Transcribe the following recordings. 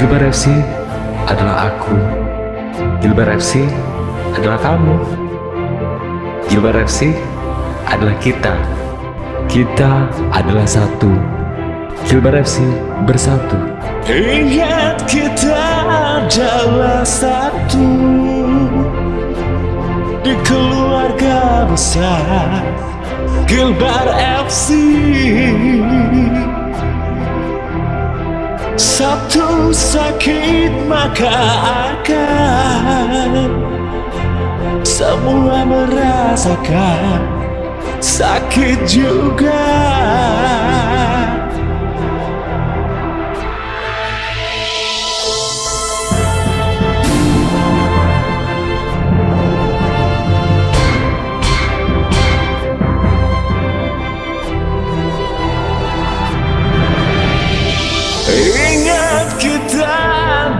Gilbar FC adalah aku. Gilbar FC adalah kamu. Gilbar FC adalah kita. Kita adalah satu. Gilbar FC bersatu. Ingat kita adalah satu Di keluarga besar Gilbar FC Satu sakit maka akan Semua merasakan. Sakit juga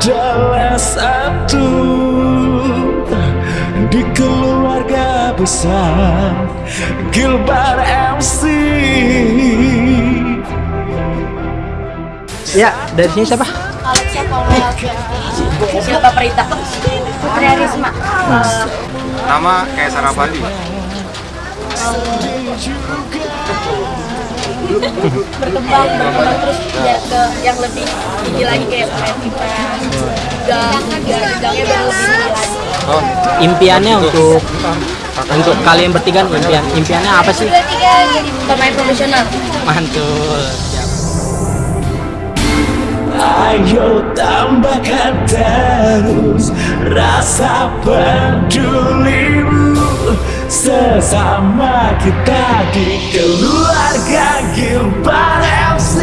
adalah satu Di keluarga besar Gilbar MC Ya, dari sini siapa? Siapa Perita Putri Arisma Nama Kaisar Abadi. Berkembang berkembang terus ya ke yang lebih tinggi lagi kayak main pipa gang gangnya baru lebih tinggi lagi Oh, impiannya untuk untuk kalian bertiga impian impiannya apa sih? tiga jadi pemain profesional Mantul. Siap. Ayo tambahkan terus rasa pedulimu Sesama kita di keluarga Gilbar FC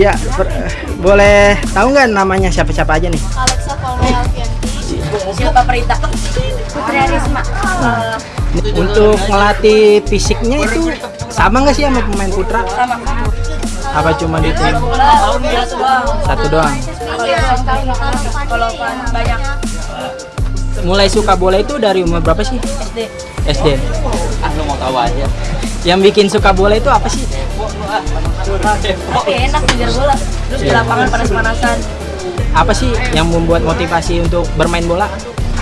ya, per- boleh tahu nggak namanya siapa-siapa aja nih? Alexa Siapa Perita Putri Arisma Untuk ngelatih fisiknya itu sama nggak sih sama pemain putra? sama Apa cuma di tim satu doang? kalau banyak Mulai suka bola itu dari umur berapa sih? SD SD. Ah, lu mau tahu aja. Yang bikin suka bola itu apa sih? Tapi enak ngejar bola. Terus di lapangan panas-panasan. Apa sih yang membuat motivasi untuk bermain bola?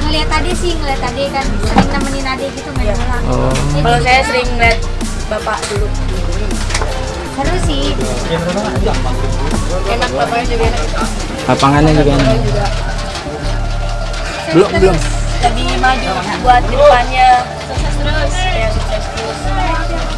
ngeliat ade sih ngeliat ade kan. Sering nemenin ade gitu main bola. Oh. kalau saya sering ngeliat bapak dulu. Seru sih. Enak bapaknya juga enak. Lapangannya juga enak. Belum belum. lebih maju buat depannya. Sukses terus. Ya sukses terus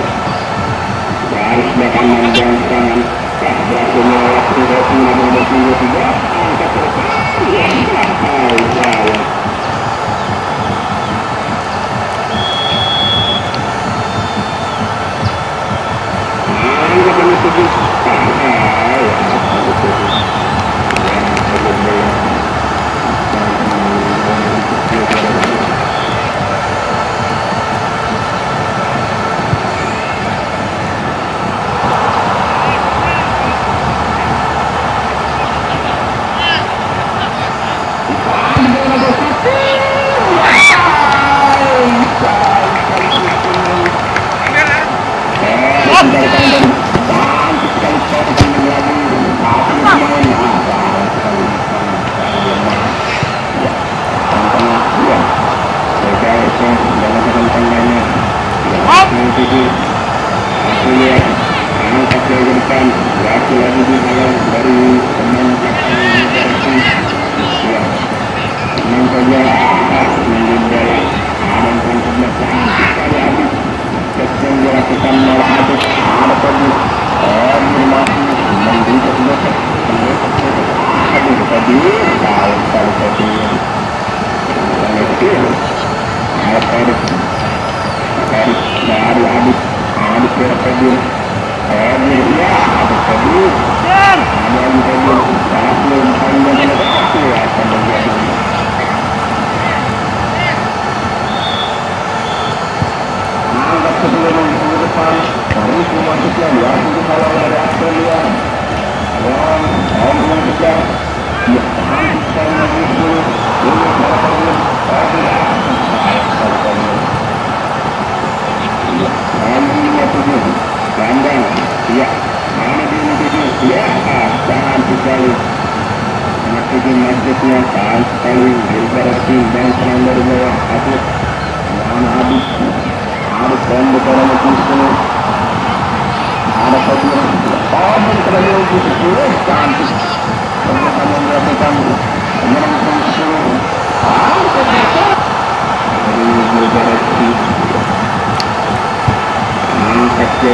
Wow, wow, wow. Dilakukan oleh Adit Ada tadi Amir masih Memberi kebelokan Aduh tadi Tahu sekali tadi. Yang kecil Alat Adit Adit Baru Adit Adit kira tadi Amir Ya Adit tadi? Ada Adit tadi Satu Panjang Satu Akan menjadi Angkat sebelum ke depan Terus memasuknya di akhir kepala dari Australia Dan Om yang kejar Ya, hampir lagi dulu Ini salah satu Ambilnya tujuh Gandang Ya Mana dia yang tujuh Ya Sangat sekali Anak tujuh masjidnya Sangat sekali Daripada tim dan serang dari bawah Habis Mana habis harus dan betul betul semua ada satu betul semua cantik ternyata melakukan menyerang semua ah betul dari beberapa angkat ke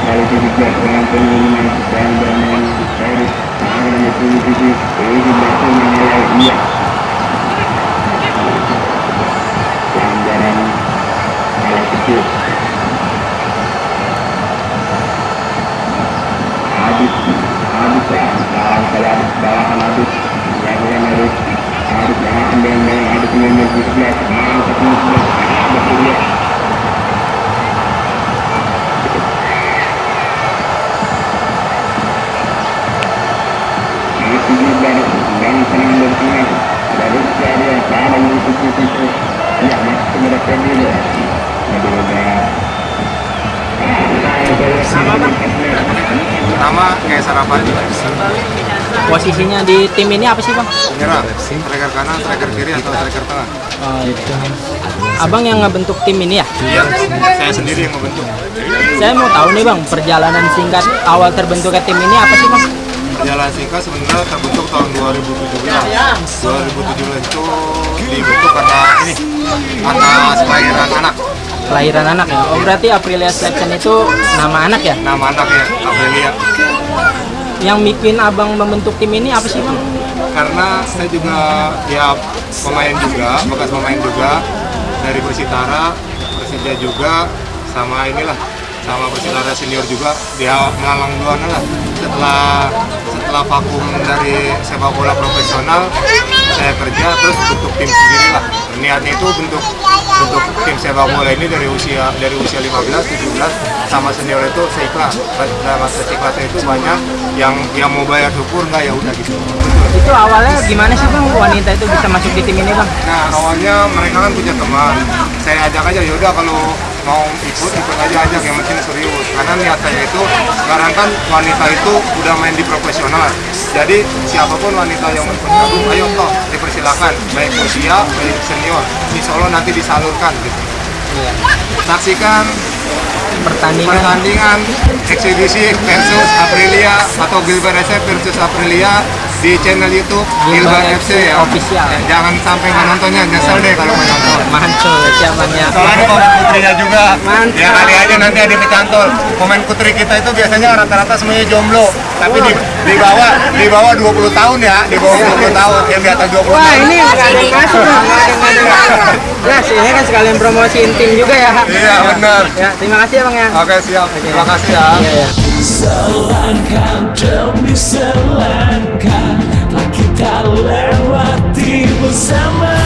iya ya nah sebelah Nama kayak Sarapati. Posisinya di tim ini apa sih bang? Nyerang. Striker kanan, striker kiri atau striker tengah. Oh, itu. Abang yang ngebentuk tim ini ya? Iya, saya sendiri yang membentuk. Saya mau tahu nih bang, perjalanan singkat awal terbentuknya tim ini apa sih bang? Perjalanan singkat sebenarnya terbentuk tahun 2017. 2017 itu dibentuk karena ini atas kelahiran anak. Kelahiran anak ya? Oh berarti Aprilia Selection itu nama anak ya? Nama anaknya Aprilia. Yang bikin abang membentuk tim ini apa sih bang? Karena saya juga ya pemain juga, bekas pemain juga dari Persitara, Persija juga, sama inilah sama Persitara senior juga dia melalang buana lah. Setelah setelah vakum dari sepak bola profesional saya kerja terus bentuk tim sendiri lah. Niatnya itu bentuk bentuk tim sepak bola ini dari usia dari usia 15 17 sama senior itu seikhlas. Dalam masa seikhlasnya itu banyak yang yang mau bayar syukur nggak ya udah gitu. Itu awalnya gimana sih bang? Wanita itu bisa masuk di tim ini bang? Nah awalnya mereka kan punya teman, saya ajak aja yaudah kalau mau ikut ikut aja ajak yang penting serius. Karena niat saya itu sekarang kan wanita itu udah main di profesional, jadi siapa pun wanita yang mau bergabung, ayo toh dipersilakan, baik usia baik senior, insya Allah nanti disalurkan gitu. Saksikan Pertandingan pertandingan eksibisi versus Aprilia atau Gilbert versus Aprilia di channel YouTube Gilbar Gilbar FC ya. Official. Ya, jangan sampai nggak nontonnya, nyesel deh kalau nggak nonton. Mantul siamannya. Soalnya ada komen putrinya juga. Mantap. Ya kali aja nanti ada kecantol. Komen putri kita itu biasanya rata-rata semuanya jomblo. Tapi di, di bawah di bawah 20 tahun ya, di bawah 20 tahun, yang di atas 20 Wah tahun. ini nggak ada yang Nah, ini kan sekalian promosiin tim juga ya. Iya benar. Ya, terima kasih ya bang ya. Oke siap. Terima kasih ya. Iya, iya. Selangkah demi selangkah Telah kita lewati bersama